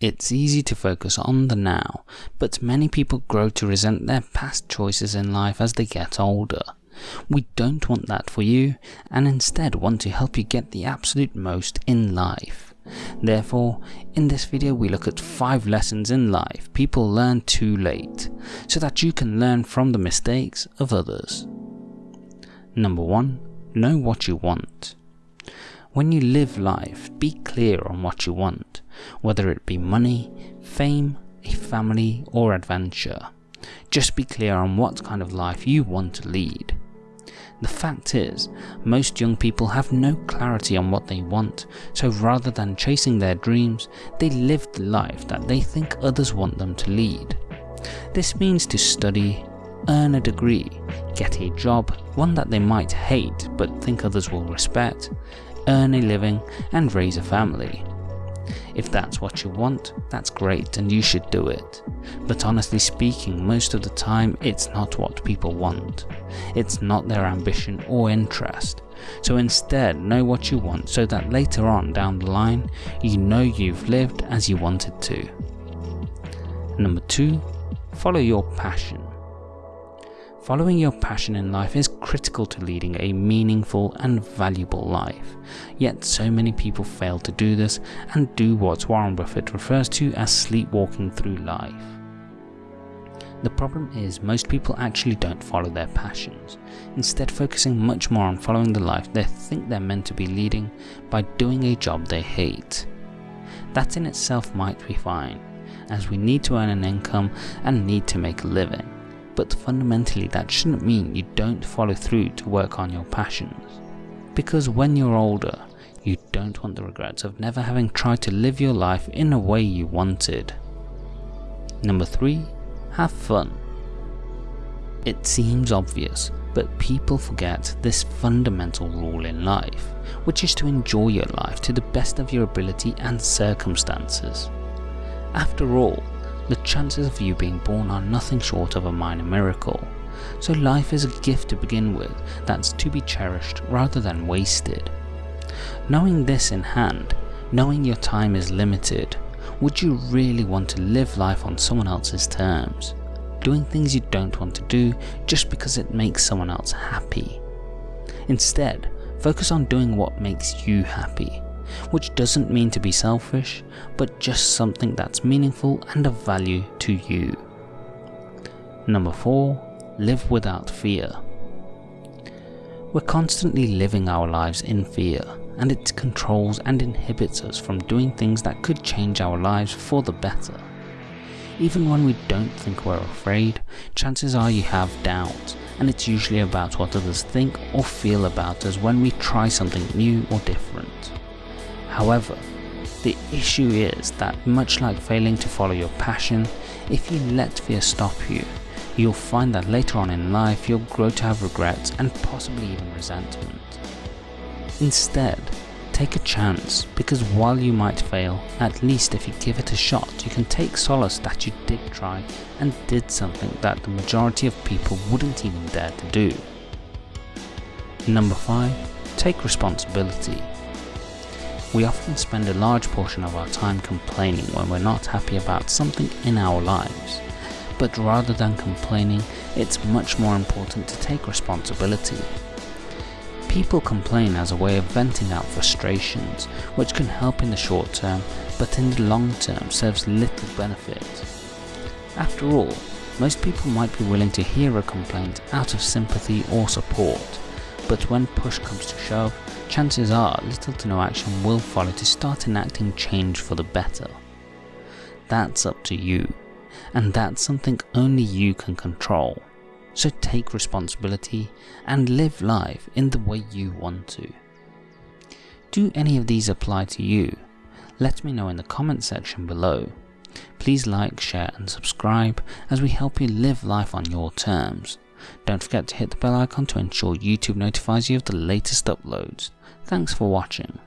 It's easy to focus on the now, but many people grow to resent their past choices in life as they get older. We don't want that for you, and instead want to help you get the absolute most in life. Therefore, in this video we look at 5 lessons in life people learn too late, so that you can learn from the mistakes of others. Number 1. Know what you want. When you live life, be clear on what you want, whether it be money, fame, a family or adventure. Just be clear on what kind of life you want to lead. The fact is, most young people have no clarity on what they want, so rather than chasing their dreams, they live the life that they think others want them to lead. This means to study, earn a degree, get a job, one that they might hate but think others will respect, earn a living and raise a family. If that's what you want, that's great and you should do it. But honestly speaking, most of the time it's not what people want. It's not their ambition or interest. So instead, know what you want so that later on down the line, you know you've lived as you wanted to. Number 2. Follow your passion. Following your passion in life is critical to leading a meaningful and valuable life, yet so many people fail to do this and do what Warren Buffett refers to as sleepwalking through life. The problem is most people actually don't follow their passions, instead focusing much more on following the life they think they're meant to be leading by doing a job they hate. That in itself might be fine, as we need to earn an income and need to make a living but fundamentally that shouldn't mean you don't follow through to work on your passions. Because when you're older, you don't want the regrets of never having tried to live your life in a way you wanted. Number 3. Have fun. It seems obvious, but people forget this fundamental rule in life, which is to enjoy your life to the best of your ability and circumstances. After all, the chances of you being born are nothing short of a minor miracle. So life is a gift to begin with that's to be cherished rather than wasted. Knowing this in hand, knowing your time is limited, would you really want to live life on someone else's terms? Doing things you don't want to do just because it makes someone else happy. Instead, focus on doing what makes you happy which doesn't mean to be selfish, but just something that's meaningful and of value to you. Number 4. Live without fear. We're constantly living our lives in fear, and it controls and inhibits us from doing things that could change our lives for the better. Even when we don't think we're afraid, chances are you have doubts, and it's usually about what others think or feel about us when we try something new or different. However, the issue is that much like failing to follow your passion, if you let fear stop you, you'll find that later on in life you'll grow to have regrets and possibly even resentment. Instead, take a chance because while you might fail, at least if you give it a shot you can take solace that you did try and did something that the majority of people wouldn't even dare to do. Number 5. Take responsibility. We often spend a large portion of our time complaining when we're not happy about something in our lives. But rather than complaining, it's much more important to take responsibility. People complain as a way of venting out frustrations, which can help in the short term, but in the long term serves little benefit. After all, most people might be willing to hear a complaint out of sympathy or support, but when push comes to shove, chances are little to no action will follow to start enacting change for the better. That's up to you, and that's something only you can control. So take responsibility and live life in the way you want to. Do any of these apply to you? Let me know in the comment section below. Please like, share and subscribe as we help you live life on your terms. Don't forget to hit the bell icon to ensure YouTube notifies you of the latest uploads. Thanks for watching.